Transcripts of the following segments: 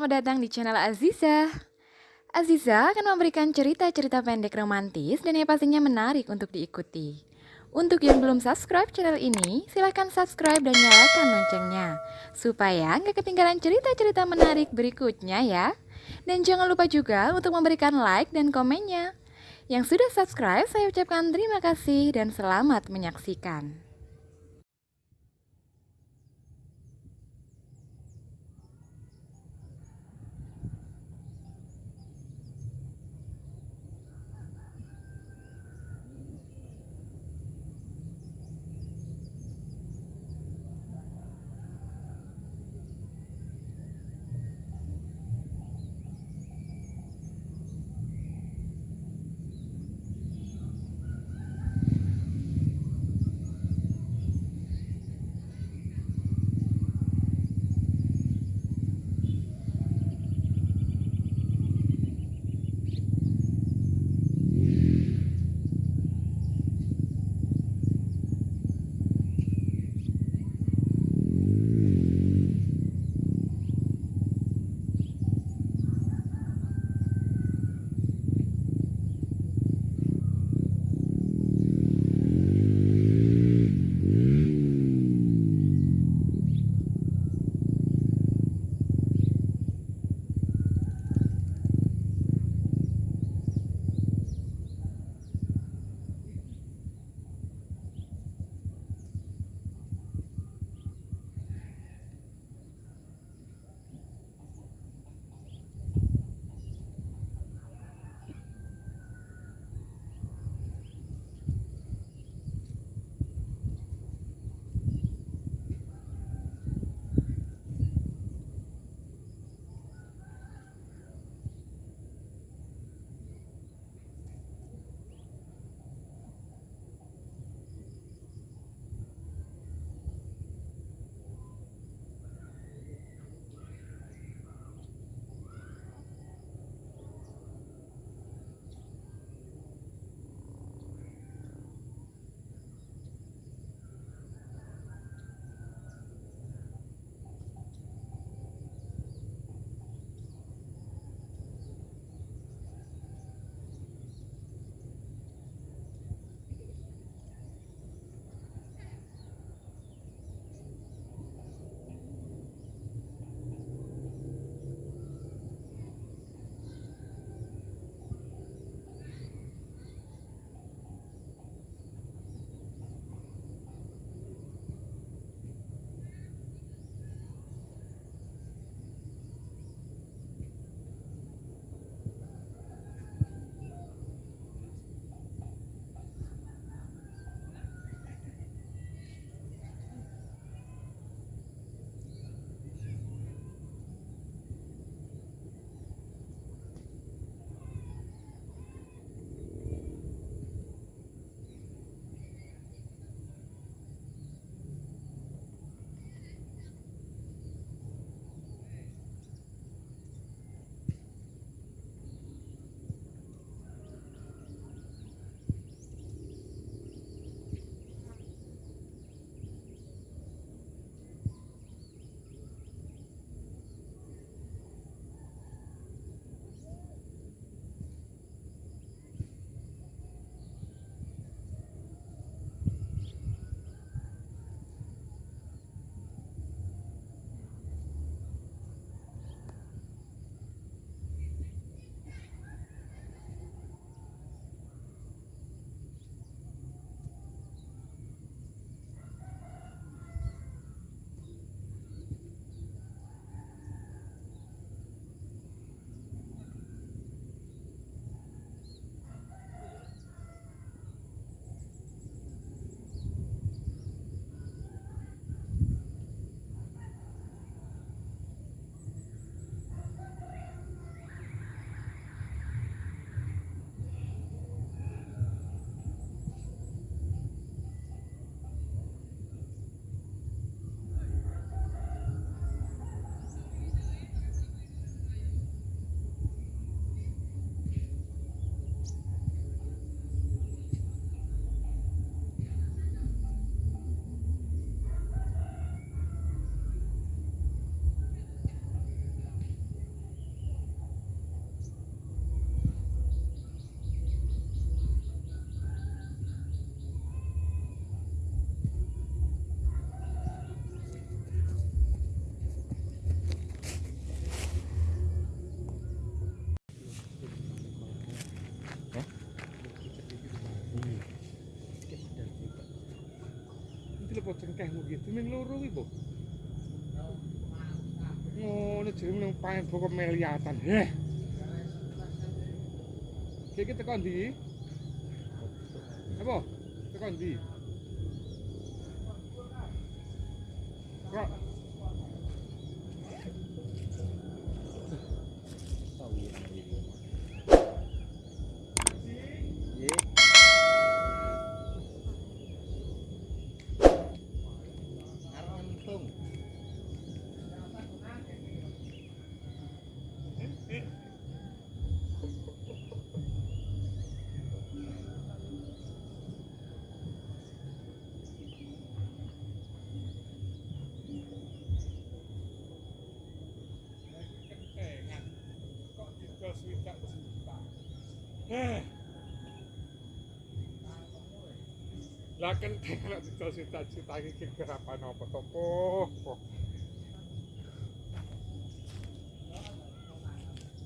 selamat datang di channel Aziza. Aziza akan memberikan cerita-cerita pendek romantis dan yang pastinya menarik untuk diikuti. Untuk yang belum subscribe channel ini, silahkan subscribe dan nyalakan loncengnya. Supaya nggak ketinggalan cerita-cerita menarik berikutnya ya. Dan jangan lupa juga untuk memberikan like dan komennya. Yang sudah subscribe, saya ucapkan terima kasih dan selamat menyaksikan. Apa cengkehmu gitu ming loro iki, Bu? Ngono jeneng nang paen pokok meliatan. Heh. Iki teko ndi? Apa? Teko ndi? Kok Lah kentengan kok didol swidak juta iki kerapan apa to, Po?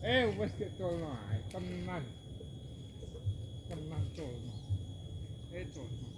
Eh, wis ketolno ae, tenan. Tenan colno. Eh, colno.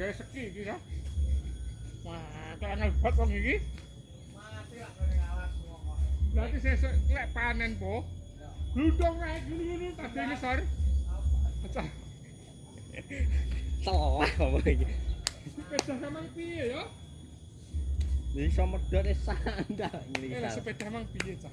Gawe seki iki ya. Wah, kangen banget wong iki. Berarti sesuk lek panen po. Gludong naik ngono-ngono tadi ngisor. Pecah. Salah apa iki? Sepeda samang piye ya? Iso medhot e sandal lah nglisal. sepeda mang piye cah?